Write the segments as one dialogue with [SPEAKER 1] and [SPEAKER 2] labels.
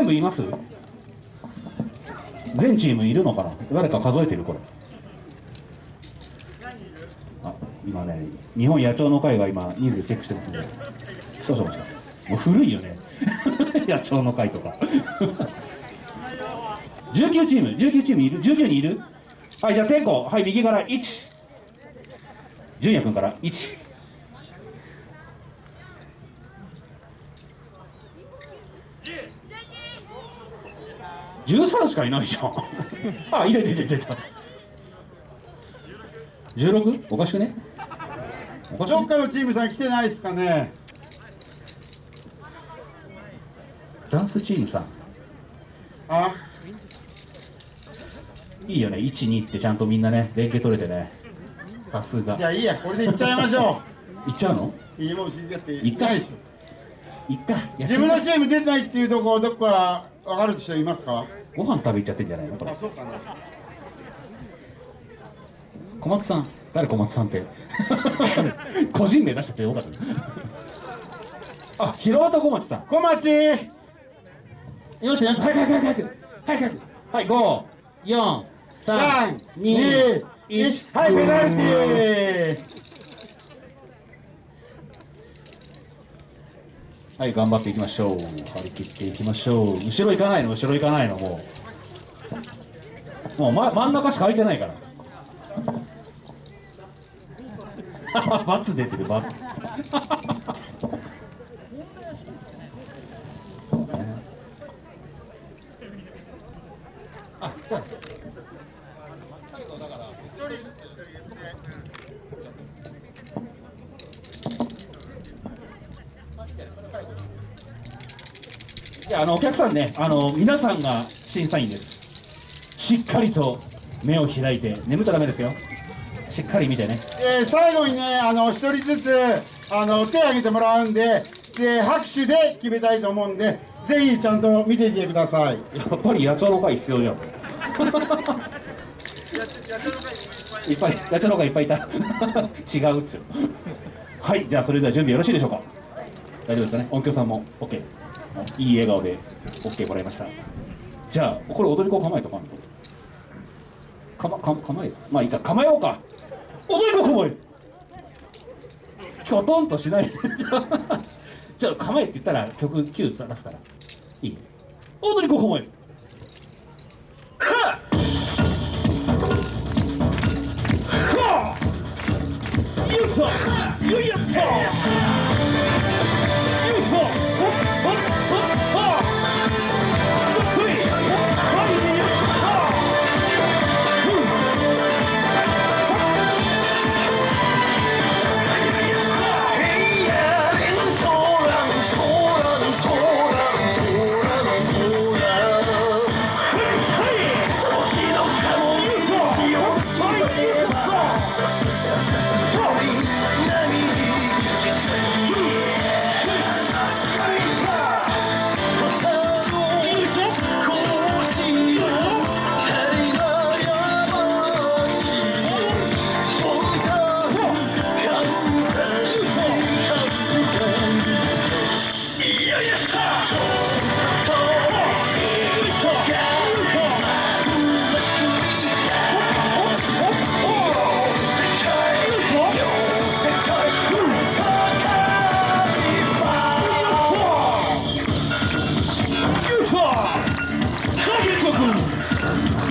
[SPEAKER 1] 全部います？全チームいるのかな？誰か数えてるこれ。あ今ね日本野鳥の会が今人数チェックしてますんで。少々お待ちください。もう古いよね。野鳥の会とか。19チーム。19チームいる？19人いる？はいじゃあ天候はい右から1純也君から1 13しかいないじゃん。あ入れて入れて入れた 16? おかしくね？おかしくね？
[SPEAKER 2] どっかのチームさん来てないですかね。
[SPEAKER 1] ダンスチームさん。
[SPEAKER 2] あ。
[SPEAKER 1] いいよね。12ってちゃんとみんなね連携取れてね。さすが。
[SPEAKER 2] じゃあいいや。これで行っちゃいましょ
[SPEAKER 1] い っちゃうの？
[SPEAKER 2] ういいもん知りだって。
[SPEAKER 1] 行った？
[SPEAKER 2] ない
[SPEAKER 1] っ
[SPEAKER 2] 自分のチーム出てないっていうとこどこか分かる人いますか？
[SPEAKER 1] ご飯食べ行っちゃってんじゃないの？これ。小松さん。誰小松さんって？個人名出しちゃってよかったねあ広畑小松さん。
[SPEAKER 2] 小町
[SPEAKER 1] よしよし早く早く早く。早く早く。はい5 4 3 2
[SPEAKER 2] 321はいペナルティー。
[SPEAKER 1] はい頑張っていきましょう。張り切っていきましょう。後ろ行かないの？後ろ行かないの？もうもう、ま、真ん中しか空いてないから。バツ出てるバツ あじゃあじゃああのお客さんねあの皆さんが審査員ですしっかりと目を開いて眠っちゃダメですよ。しっかり見てね。
[SPEAKER 2] えー最後にねあの一人ずつあの手を挙げてもらうんでで拍手で決めたいと思うんでぜひちゃんと見ていてください。
[SPEAKER 1] やっぱり野鳥の会必要じゃん。いっぱい野鳥の会いっぱいいた。違うっちゅう。はいじゃあそれでは準備よろしいでしょうか。大丈夫ですかね。音響さんも OK いい笑顔で OK もらいました。じゃあこれ踊り子構えとかんとかまか構えまあいいか。構えようか。踊り子構えきょとんとしない。で じゃあ構えって言ったら曲9出すから。いい踊り子構え Oh,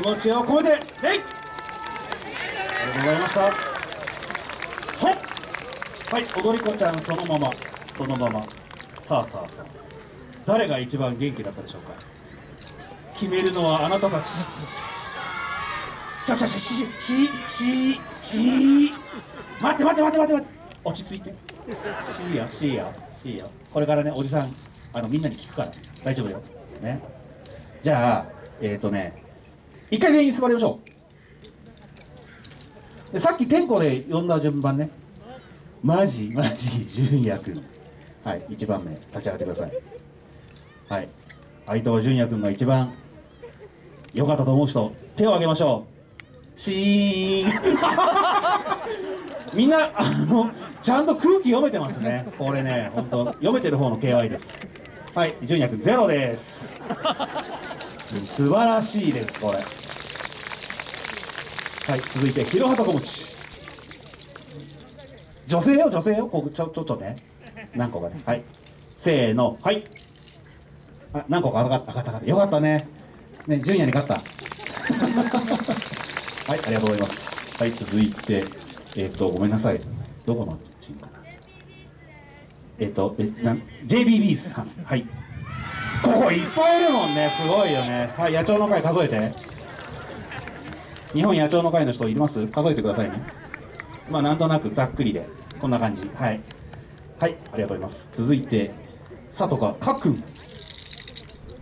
[SPEAKER 1] 気持ちを込めて礼ありがとうございました。ほっ。はい踊り子ちゃんそのまま。そのまま。さあさあさあ。誰が一番元気だったでしょうか。決めるのはあなたたち。ちょちょちょしししし待って待って待って待って待って。落ち着いて。しいよしいよしいよこれからねおじさんあのみんなに聞くから。大丈夫よ。ね。じゃあえっ、ー、とね。一回全員座りましょう。さっき天候で呼んだ順番ね。マジマジ純也君。はい1番目。立ち上がってください。はい。相藤純也君が一番良かったと思う人手を挙げましょう。シーン。みんなあのちゃんと空気読めてますね。これね本当読めてる方の KY です。はい純也君ゼロです。素晴らしいですこれ。はい続いて広畑小持女性よ女性よ。こちょちょっとね。何個かね。はい。せーの。はい。あ何個か。上がった上がった上がった。よかったね。ね純也に勝った。はいありがとうございます。はい続いてえっ、とごめんなさい。どこのチームかな。えっ、ー、とえな JBB さん。はい。ここいっぱいいるもんね。すごいよね。はい野鳥の会数えて。日本野鳥の会の人います？数えてくださいね。まあなんとなくざっくりで。こんな感じ。はい。はいありがとうございます。続いて佐藤かかくん。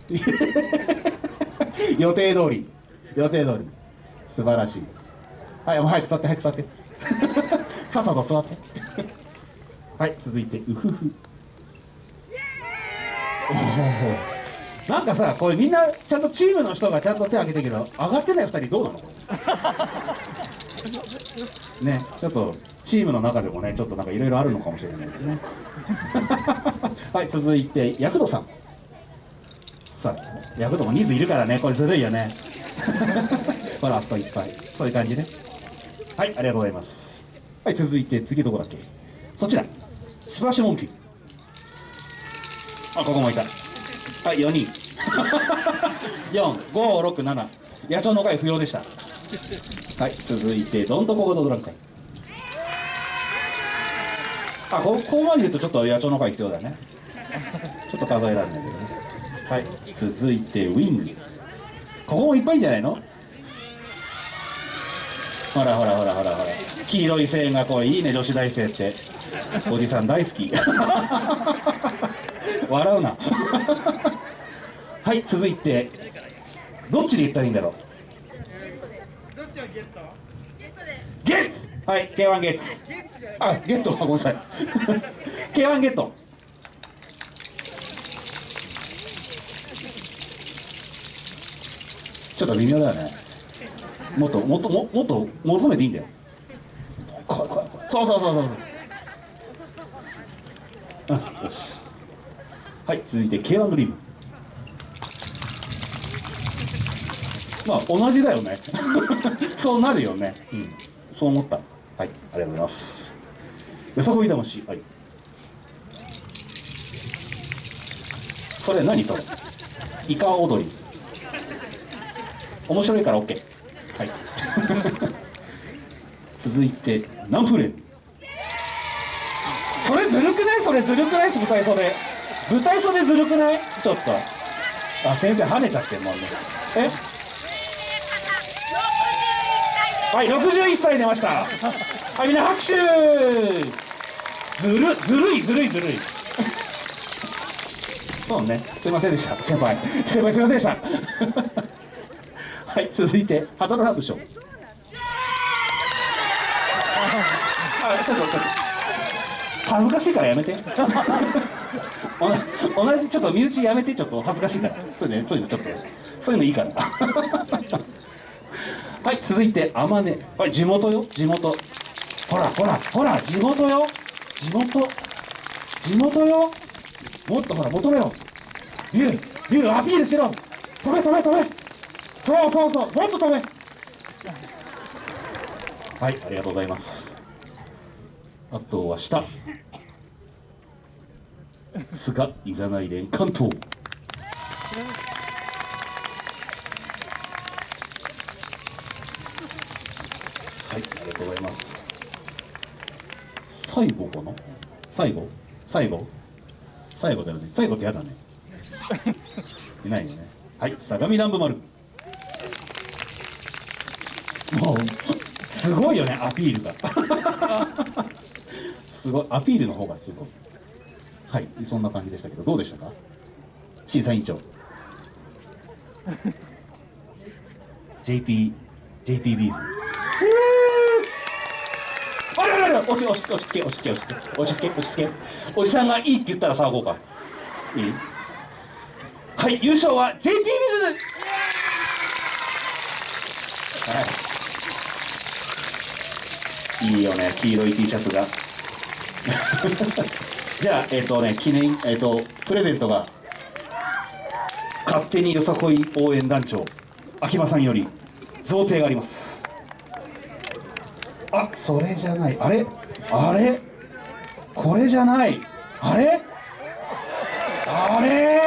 [SPEAKER 1] 予定通り。予定通り。素晴らしい。はいもう早く座って早く座って。さ っさと座って。はい続いてうふふ。なんかさこれみんなちゃんとチームの人がちゃんと手を挙げてるけど上がってない2人どうなの ねちょっとチームの中でもねちょっとなんかいろいろあるのかもしれないですね。はい続いて躍動さん。さあ躍動も人数いるからねこれずるいよね。ほらあそこいっぱいそういう感じね。はいありがとうございます。はい続いて次どこだっけ？そちら。スプラッシュモンキー。あここもいた。はい4人。4567野鳥の会不要でした。はい続いてどんとこごとドラム会。あこここまで言うとちょっと野鳥の会必要だね。ちょっと数えられないけどね。はい続いてウィング。ここもいっぱいんじゃないの？ほらほらほらほらほら。黄色い線がこういいね女子大生って。おじさん大好き。笑うな。はい続いてどっちで言ったらいいんだろう？ゲッツはい K1 ゲッツあゲット。ごめんなさい。K1 ゲット。ちょっと微妙だよね。もっともっとももっと求めていいんだよ。そうそうそうそう。あよしはい続いて K1 ドリーム。まあ同じだよね。そうなるよね。うん。そう思った。はいありがとうございます。よさこい魂。はい。それ何それイカ踊り。面白いから OK はい。続いてナンプレそれずるくない？それずるくない？舞台袖舞台袖ずるくない？ちょっと。あ先生跳ねちゃってもんね。え？はい61歳出ました。はいみんな拍手。ずるずるいずるいずるい。そうね。すいませんでした。先輩。先輩すいませんでした。はい続いてハドルハブ賞あちょっとちょっと。恥ずかしいからやめて。同 じちょっと身内やめてちょっと恥ずかしいから。そういうのそういうのちょっとそういうのいいから。はい続いて天音これ地元よ。地元。ほらほらほら地元よ。地元。地元よ。もっとほら求めろ。ビュービューアピールしろ。止め止め止め。そうそうそう。もっと止め。はいありがとうございます。あとは下。菅いざない連関東。はいありがとうございます。最後かな？最後？最後？最後だよね。最後ってやだね。いないよね。はい相模南部丸。もうすごいよねアピールが。すごいアピールの方がすごい。はいそんな感じでしたけどどうでしたか？審査委員長。JP JP ビーズあれあれあれ落ち落ち落ち着け落ち着け落ち着け落ち着け落ち着けおじさんがいいって言ったら騒ごうかいいはい優勝は JP ビーズはいいいよね黄色い T シャツがじゃあえっ、とね記念えっ、とプレゼントが勝手によさこい応援団長秋葉さんより贈呈があります。あそれじゃない。あれ？あれ？これじゃない。あれ？あれ？